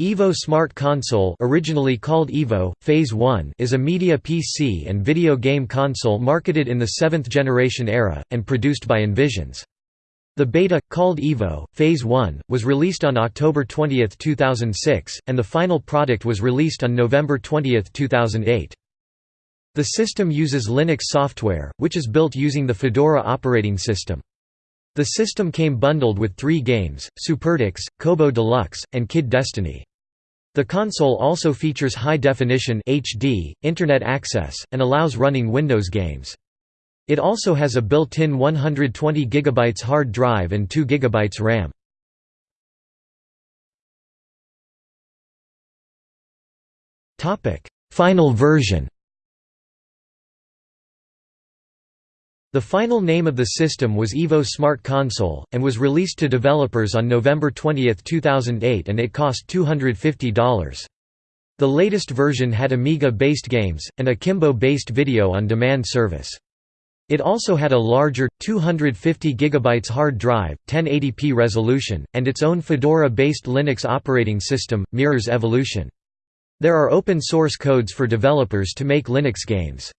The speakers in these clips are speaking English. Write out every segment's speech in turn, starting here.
Evo Smart Console originally called Evo, Phase 1 is a media PC and video game console marketed in the seventh generation era, and produced by Envizions. The beta, called Evo, Phase 1, was released on October 20, 2006, and the final product was released on November 20, 2008. The system uses Linux software, which is built using the Fedora operating system. The system came bundled with three games, SuperTux, Kobo Deluxe, and Kid Destiny. The console also features high-definition HD, Internet access, and allows running Windows games. It also has a built-in 120 GB hard drive and 2 GB RAM. Final version The final name of the system was Evo Smart Console, and was released to developers on November 20, 2008 and it cost $250. The latest version had Amiga-based games, and a Kimbo-based video-on-demand service. It also had a larger, 250 GB hard drive, 1080p resolution, and its own Fedora-based Linux operating system, Mirrors Evolution. There are open source codes for developers to make Linux games.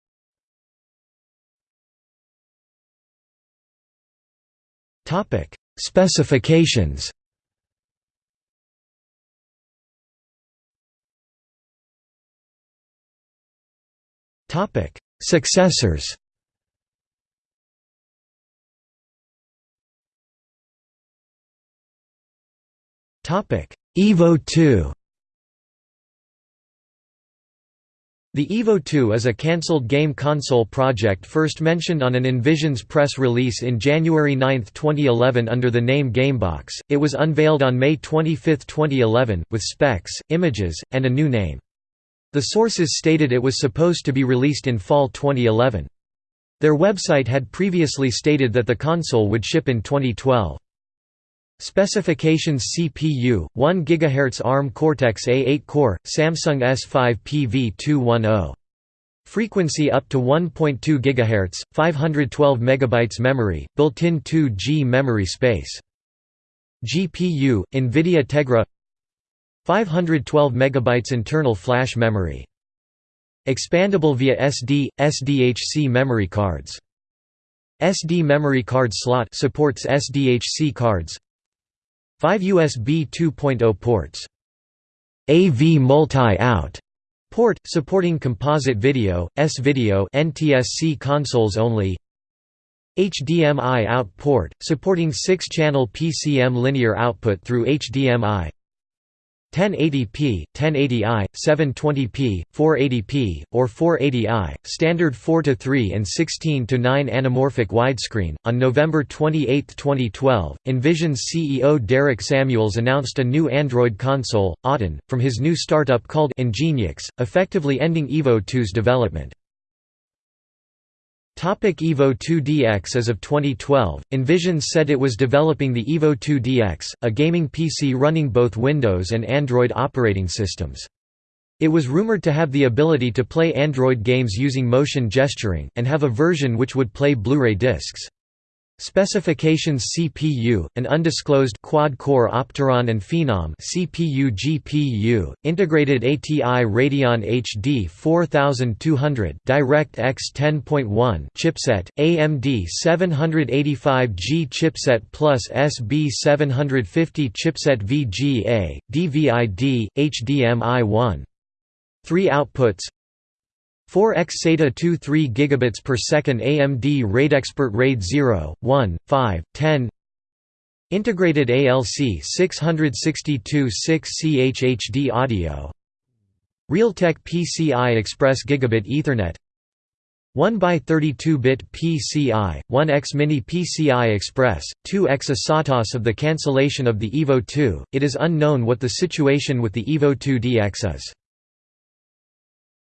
Topic: Specifications. Topic: Successors. Topic: Evo 2. The Evo 2 is a cancelled game console project first mentioned on an Envizions press release in January 9, 2011 under the name Gamebox. It was unveiled on May 25, 2011, with specs, images, and a new name. The sources stated it was supposed to be released in fall 2011. Their website had previously stated that the console would ship in 2012. Specifications CPU 1 GHz ARM Cortex-A8 core Samsung S5 PV210 Frequency up to 1.2 GHz 512 MB memory built-in 2G memory space. GPU Nvidia Tegra 512 MB internal flash memory. Expandable via SD SDHC memory cards. SD memory card slot supports SDHC cards 5 USB 2.0 ports. AV multi-out port, supporting composite video, S-video NTSC consoles only HDMI out port, supporting 6-channel PCM linear output through HDMI 1080p, 1080i, 720p, 480p, or 480i, standard 4 to 3 and 16 to 9 anamorphic widescreen. On November 28, 2012, Envizions' CEO Derek Samuels announced a new Android console, Auten, from his new startup called Enginix, effectively ending Evo 2's development. Topic Evo 2 DX As of 2012, Envizions said it was developing the Evo 2 DX, a gaming PC running both Windows and Android operating systems. It was rumored to have the ability to play Android games using motion gesturing, and have a version which would play Blu-ray discs. Specifications CPU, an undisclosed quad-core Opteron and Phenom CPU GPU, integrated ATI Radeon HD 4200 DirectX 10.1 chipset, AMD 785G chipset plus SB 750 chipset VGA, DVI-D, HDMI 1. 3 outputs 4x SATA 2 3 gigabits per second AMD RaidExpert RAID 0, 1, 5, 10 Integrated ALC 662 6 CHHD audio. Realtek PCI Express Gigabit Ethernet. 1x32-bit PCI, 1x Mini PCI Express, 2x ASATOS of the cancellation of the EVO 2, it is unknown what the situation with the EVO 2 DX is.